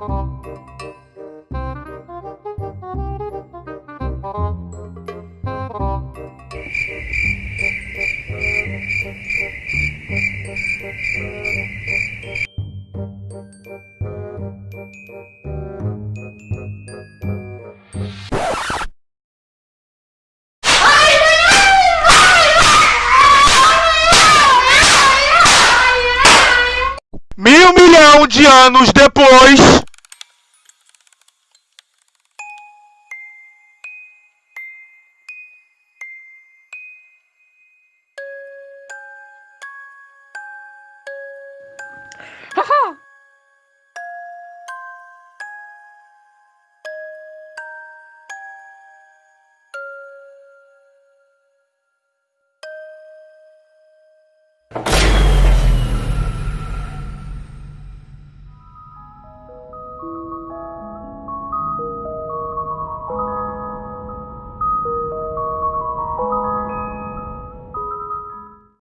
Mil milhão de anos depois. you.